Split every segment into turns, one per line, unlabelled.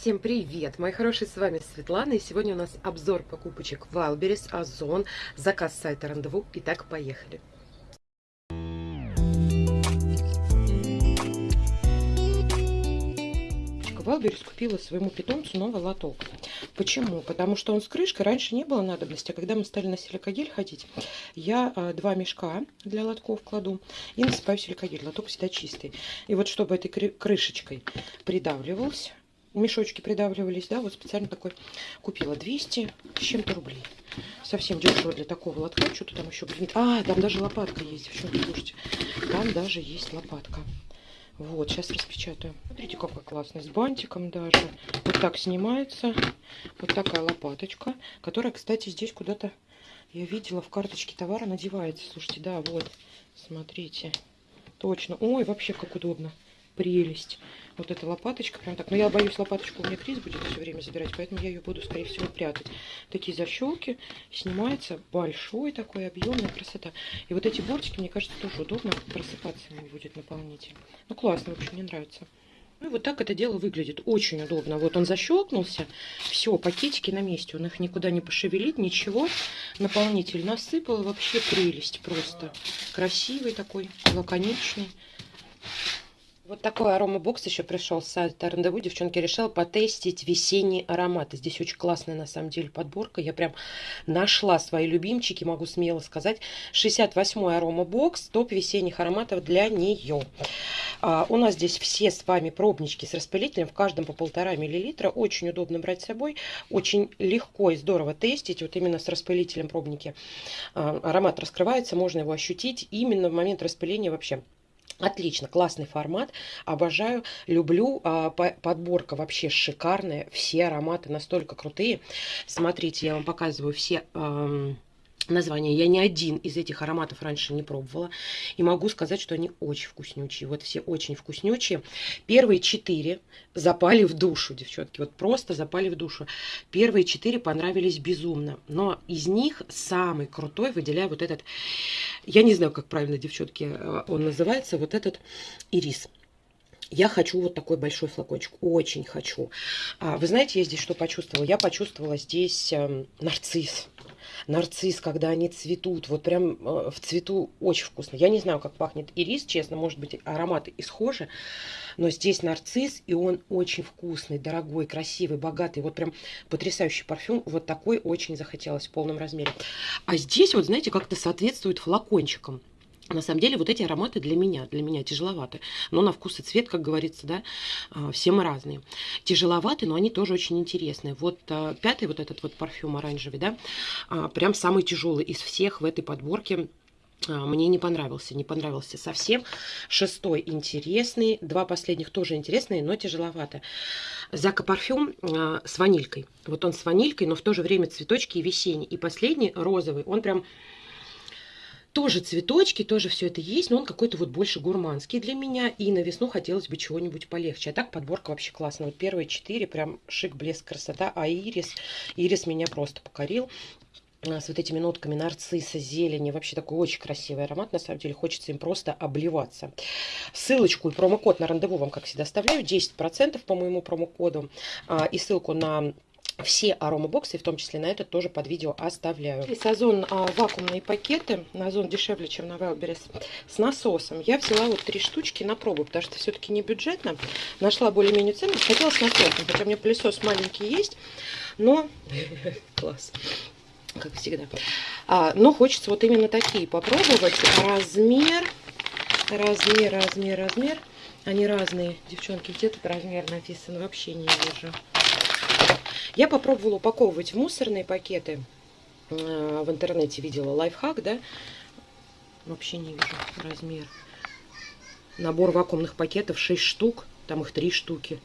Всем привет, мои хорошие, с вами Светлана, и сегодня у нас обзор покупочек Wildberries, Озон, заказ сайта Рандеву. Итак, поехали. Валберис купила своему питомцу новый лоток. Почему? Потому что он с крышкой, раньше не было надобности. А когда мы стали на силикогель ходить, я э, два мешка для лотков кладу и насыпаю силикогель. Лоток всегда чистый. И вот чтобы этой крышечкой придавливался, мешочки придавливались, да, вот специально такой купила 200 с чем-то рублей. Совсем дешево для такого лотка. Что-то там еще, блин. А, там даже лопатка есть, девчонки, слушайте. Там даже есть лопатка. Вот, сейчас распечатаю. Смотрите, какой классный, с бантиком даже. Вот так снимается. Вот такая лопаточка, которая, кстати, здесь куда-то, я видела, в карточке товара надевается. Слушайте, да, вот, смотрите. Точно. Ой, вообще как удобно. Прелесть. Вот эта лопаточка, прям так. Но я боюсь, лопаточку у меня Крис будет все время забирать, поэтому я ее буду, скорее всего, прятать. Такие защелки. Снимается большой такой, объемная красота. И вот эти бортики, мне кажется, тоже удобно просыпаться ему будет наполнитель. Ну, классно, в общем, мне нравится. Ну, вот так это дело выглядит. Очень удобно. Вот он защелкнулся. Все, пакетики на месте. Он их никуда не пошевелит, ничего. Наполнитель насыпал. Вообще прелесть просто. Красивый такой, лаконичный. Вот такой аромабокс еще пришел с сайта Рандеву. Девчонки, решила потестить весенние ароматы. Здесь очень классная, на самом деле, подборка. Я прям нашла свои любимчики, могу смело сказать. 68-й аромабокс, топ весенних ароматов для нее. А, у нас здесь все с вами пробнички с распылителем, в каждом по полтора миллилитра. Очень удобно брать с собой, очень легко и здорово тестить. Вот именно с распылителем пробники а, аромат раскрывается, можно его ощутить именно в момент распыления вообще. Отлично, классный формат, обожаю, люблю, а, подборка вообще шикарная, все ароматы настолько крутые. Смотрите, я вам показываю все название. Я ни один из этих ароматов раньше не пробовала. И могу сказать, что они очень вкуснючие. Вот все очень вкуснючие. Первые четыре запали в душу, девчонки. Вот просто запали в душу. Первые четыре понравились безумно. Но из них самый крутой выделяю вот этот, я не знаю, как правильно, девчонки, э, он называется, вот этот ирис. Я хочу вот такой большой флакончик. Очень хочу. А, вы знаете, я здесь что почувствовала? Я почувствовала здесь э, нарцисс нарцисс, когда они цветут, вот прям э, в цвету очень вкусно. Я не знаю, как пахнет ирис, честно, может быть, ароматы и схожи, но здесь нарцисс, и он очень вкусный, дорогой, красивый, богатый, вот прям потрясающий парфюм, вот такой очень захотелось в полном размере. А здесь вот, знаете, как-то соответствует флакончикам. На самом деле вот эти ароматы для меня, для меня тяжеловаты. Но на вкус и цвет, как говорится, да, а, все мы разные. Тяжеловаты, но они тоже очень интересные. Вот а, пятый вот этот вот парфюм оранжевый, да, а, прям самый тяжелый из всех в этой подборке. Мне не понравился, не понравился совсем. Шестой интересный, два последних тоже интересные, но тяжеловато. Зака парфюм с ванилькой. Вот он с ванилькой, но в то же время цветочки и весенний. И последний розовый, он прям тоже цветочки, тоже все это есть, но он какой-то вот больше гурманский для меня. И на весну хотелось бы чего-нибудь полегче. А так подборка вообще классная. Вот первые четыре прям шик, блеск, красота. А ирис, ирис меня просто покорил а, с вот этими нотками нарцисса, зелени. Вообще такой очень красивый аромат. На самом деле хочется им просто обливаться. Ссылочку и промокод на рандеву вам, как всегда, оставляю. 10% по моему промокоду. А, и ссылку на все аромабоксы, в том числе на этот, тоже под видео оставляю. Здесь Озон а, вакуумные пакеты. На Озон дешевле, чем на Wildberries. С насосом. Я взяла вот три штучки на пробу, потому что все-таки не бюджетно. Нашла более-менее цену. Хотела с насосом, хотя у меня пылесос маленький есть. Но... Класс как всегда. А, но хочется вот именно такие попробовать. Размер, размер, размер, размер. Они разные, девчонки. Где тут размер написан? Вообще не вижу. Я попробовала упаковывать в мусорные пакеты. Э, в интернете видела лайфхак, да? Вообще не вижу размер. Набор вакуумных пакетов 6 штук. Там их 3 штуки.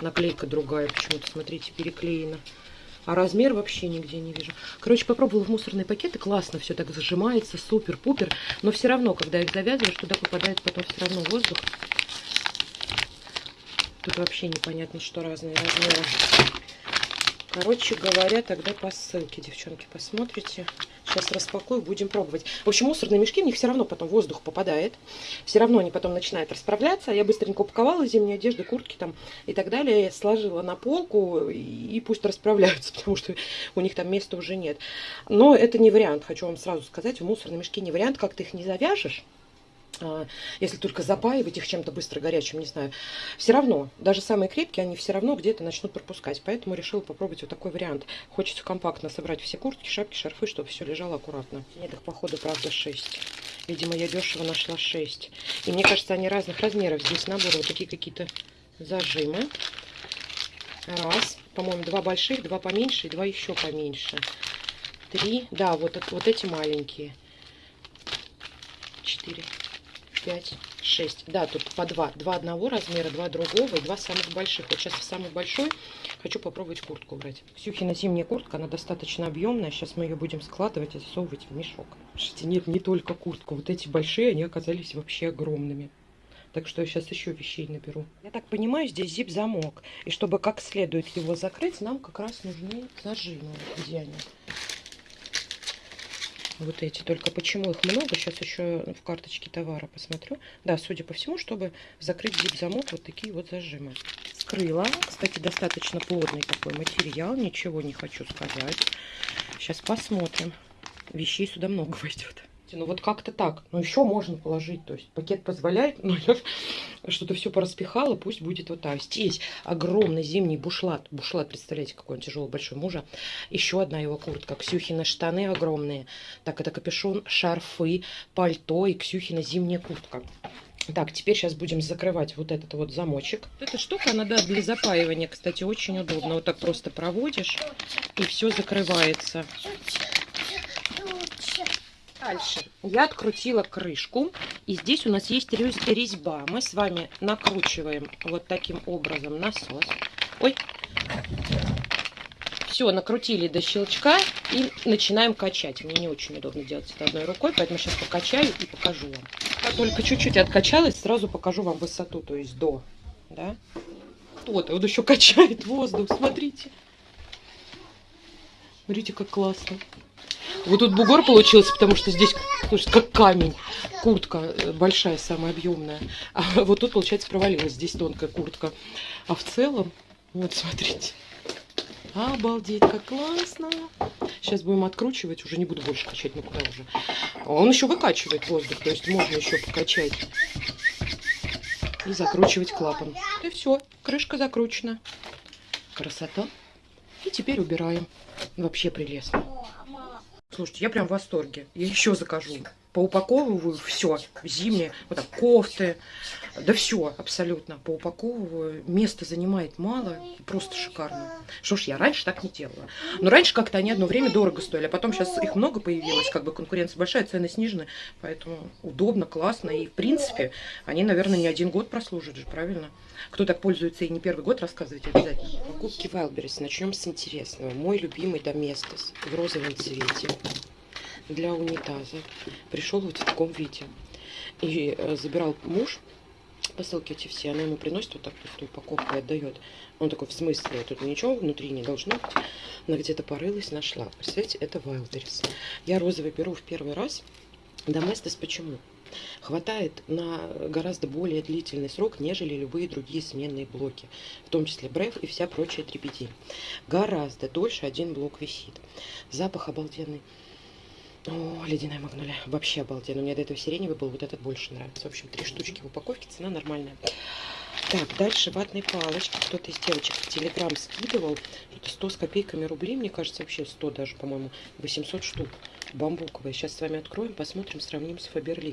Наклейка другая почему-то, смотрите, переклеена. А размер вообще нигде не вижу. Короче, попробовала в мусорные пакеты. Классно все так зажимается, супер-пупер. Но все равно, когда их завязываешь, туда попадает потом все равно воздух. Тут вообще непонятно, что разные размеры. Короче говоря, тогда по ссылке, девчонки, посмотрите. Сейчас распакую, будем пробовать. В общем, мусорные мешки, в них все равно потом воздух попадает. Все равно они потом начинают расправляться. Я быстренько упаковала зимние одежды, куртки там и так далее. Сложила на полку и пусть расправляются, потому что у них там места уже нет. Но это не вариант, хочу вам сразу сказать. В мусорные мешки не вариант, как ты их не завяжешь а, если только запаивать их чем-то быстро горячим, не знаю, все равно, даже самые крепкие, они все равно где-то начнут пропускать. Поэтому решила попробовать вот такой вариант. Хочется компактно собрать все куртки, шапки, шарфы, чтобы все лежало аккуратно. Нет их, походу, правда, 6. Видимо, я дешево нашла 6. И мне кажется, они разных размеров. Здесь набор вот такие какие-то зажимы. Раз. По-моему, два больших, два поменьше и два еще поменьше. Три. Да, вот, вот эти маленькие. Четыре. 5, 6. Да, тут по 2. Два одного размера, два другого и два самых больших. Вот сейчас в самый большой хочу попробовать куртку брать. Ксюхина зимняя куртка, она достаточно объемная. Сейчас мы ее будем складывать и засовывать в мешок. Слушайте, нет, не только куртку. Вот эти большие, они оказались вообще огромными. Так что я сейчас еще вещей наберу. Я так понимаю, здесь зип-замок. И чтобы как следует его закрыть, нам как раз нужны зажимы. Где они? Вот эти. Только почему их много, сейчас еще в карточке товара посмотрю. Да, судя по всему, чтобы закрыть зип-замок, вот такие вот зажимы. Скрыла. Кстати, достаточно плотный такой материал, ничего не хочу сказать. Сейчас посмотрим. Вещей сюда много войдет. Ну вот как-то так. Ну еще можно положить. То есть пакет позволяет, но я что-то все пораспихала. Пусть будет вот так. Здесь огромный зимний бушлат. Бушлат, представляете, какой он тяжелый, большой мужа. Еще одна его куртка. Ксюхина штаны огромные. Так, это капюшон, шарфы, пальто и Ксюхина зимняя куртка. Так, теперь сейчас будем закрывать вот этот вот замочек. Эта штука, она, да, для запаивания, кстати, очень удобно. Вот так просто проводишь, и все закрывается. Дальше я открутила крышку. И здесь у нас есть резьба. Мы с вами накручиваем вот таким образом насос. Ой. Все, накрутили до щелчка и начинаем качать. Мне не очень удобно делать это одной рукой, поэтому сейчас покачаю и покажу вам. Как только чуть-чуть откачалась, сразу покажу вам высоту, то есть до. Да? Вот, вот еще качает воздух, смотрите. Смотрите, как классно. Вот тут бугор получился, потому что здесь, слушай, как камень. Куртка э, большая, самая объемная. А вот тут, получается, провалилась. Здесь тонкая куртка. А в целом, вот смотрите. Обалдеть, как классно. Сейчас будем откручивать. Уже не буду больше качать, ну куда уже. Он еще выкачивает воздух, то есть можно еще покачать. И закручивать клапан. И все, крышка закручена. Красота. И теперь убираем. Вообще прелестно. Слушайте, я прям в восторге. Я еще закажу. Поупаковываю все. Зимние, вот так, кофты. Да все абсолютно. Поупаковываю. Место занимает мало. Просто шикарно. Что ж, я раньше так не делала. Но раньше как-то они одно время дорого стоили. А потом сейчас их много появилось. Как бы конкуренция большая, цены снижены. Поэтому удобно, классно. И в принципе, они, наверное, не один год прослужат же, правильно? Кто так пользуется и не первый год, рассказывайте обязательно. Покупки Wildberries. Начнем с интересного. Мой любимый Доместос в розовом цвете для унитаза. Пришел вот в таком виде. И э, забирал муж посылки эти все, она ему приносит вот так пустую упаковку и отдает. Он такой, в смысле, тут ничего внутри не должно быть. Она где-то порылась, нашла. Представляете, это Wildberries. Я розовый беру в первый раз. Доместос почему? хватает на гораздо более длительный срок, нежели любые другие сменные блоки, в том числе бреф и вся прочая трепеди. Гораздо дольше один блок висит. Запах обалденный. О, ледяная магнолия. Вообще обалденно. Меня до этого сиреневый был, вот этот больше нравится. В общем, три штучки в упаковке, цена нормальная. Так, дальше ватные палочки. Кто-то из девочек в Телеграм скидывал. Это 100 с копейками рублей, мне кажется, вообще 100 даже, по-моему, 800 штук. Бамбуковые. Сейчас с вами откроем, посмотрим, сравним с Фаберли.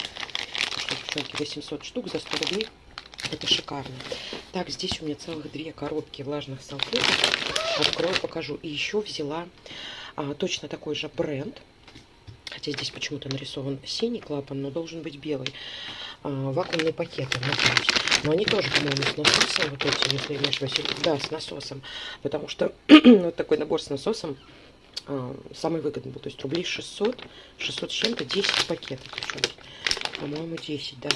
Девчонки, 800 штук за 100 рублей. Это шикарно. Так, здесь у меня целых две коробки влажных салфеток. Открою, покажу. И еще взяла а, точно такой же бренд. Хотя здесь почему-то нарисован синий клапан, но должен быть белый. А, вакуумные пакеты, надеюсь. Но они тоже, по-моему, с насосом, вот эти, если ошибаюсь. Да, с насосом. Потому что вот такой набор с насосом а, самый выгодный был. То есть рублей 600, 600 с чем-то, 10 пакетов. По-моему, 10, да.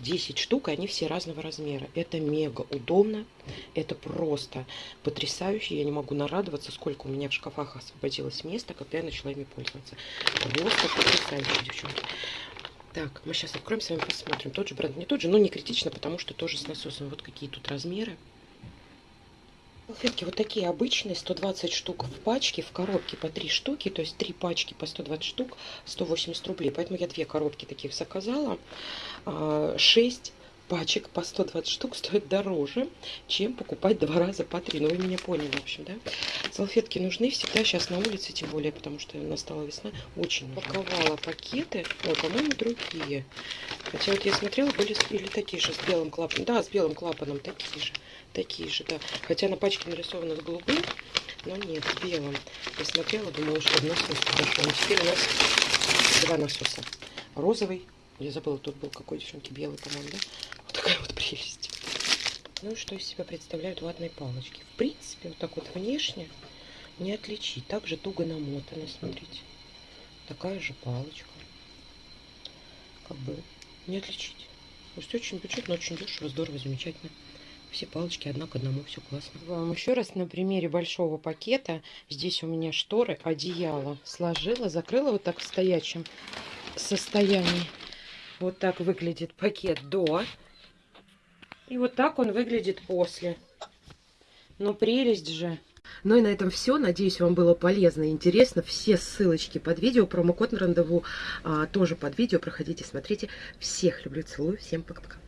10 штук, и они все разного размера. Это мега удобно, это просто потрясающе. Я не могу нарадоваться, сколько у меня в шкафах освободилось места, когда я начала ими пользоваться. Просто потрясающе, девчонки. Так, мы сейчас откроем с вами, посмотрим. Тот же бренд, не тот же, но не критично, потому что тоже с насосом. Вот какие тут размеры. Салфетки вот такие обычные, 120 штук в пачке, в коробке по 3 штуки, то есть 3 пачки по 120 штук, 180 рублей. Поэтому я две коробки таких заказала. 6 а, пачек по 120 штук стоит дороже, чем покупать два раза по 3. Ну, вы меня поняли, в общем, да? Салфетки нужны всегда, сейчас на улице, тем более, потому что настала весна, очень нужны. Паковала пакеты, ой, по-моему, другие. Хотя вот я смотрела, были или такие же с белым клапаном. Да, с белым клапаном такие же такие же, да. Хотя на пачке нарисовано с голубым, но нет, с белым. Я смотрела, думала, что насос подошел. Но теперь у нас два насоса. Розовый, я забыла, тут был какой, девчонки, белый, по-моему, да? Вот такая вот прелесть. Ну, что из себя представляют ватные палочки? В принципе, вот так вот внешне не отличить. Также туго намотано, смотрите. Такая же палочка. Как бы не отличить. То есть очень бюджетно, очень дешево, здорово, замечательно. Все палочки одна к одному, все классно. Вам еще раз на примере большого пакета. Здесь у меня шторы, одеяло. Сложила, закрыла вот так в стоячем состоянии. Вот так выглядит пакет до. И вот так он выглядит после. Ну, прелесть же. Ну и на этом все. Надеюсь, вам было полезно и интересно. Все ссылочки под видео, промокод на рандеву а, тоже под видео. Проходите, смотрите. Всех люблю, целую. Всем пока-пока.